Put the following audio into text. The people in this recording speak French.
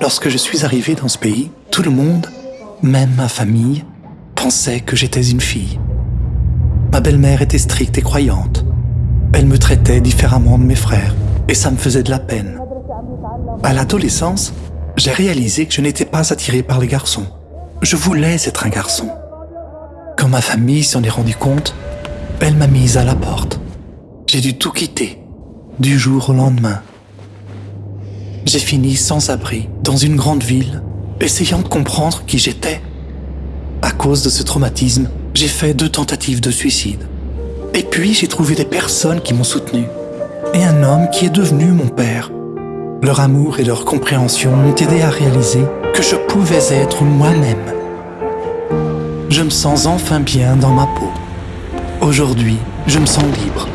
Lorsque je suis arrivé dans ce pays, tout le monde, même ma famille, pensait que j'étais une fille. Ma belle-mère était stricte et croyante. Elle me traitait différemment de mes frères et ça me faisait de la peine. À l'adolescence, j'ai réalisé que je n'étais pas attiré par les garçons. Je voulais être un garçon. Quand ma famille s'en est rendu compte, elle m'a mise à la porte. J'ai dû tout quitter, du jour au lendemain. J'ai fini sans abri, dans une grande ville, essayant de comprendre qui j'étais. À cause de ce traumatisme, j'ai fait deux tentatives de suicide. Et puis j'ai trouvé des personnes qui m'ont soutenu. Et un homme qui est devenu mon père. Leur amour et leur compréhension m'ont aidé à réaliser que je pouvais être moi-même. Je me sens enfin bien dans ma peau. Aujourd'hui, je me sens libre.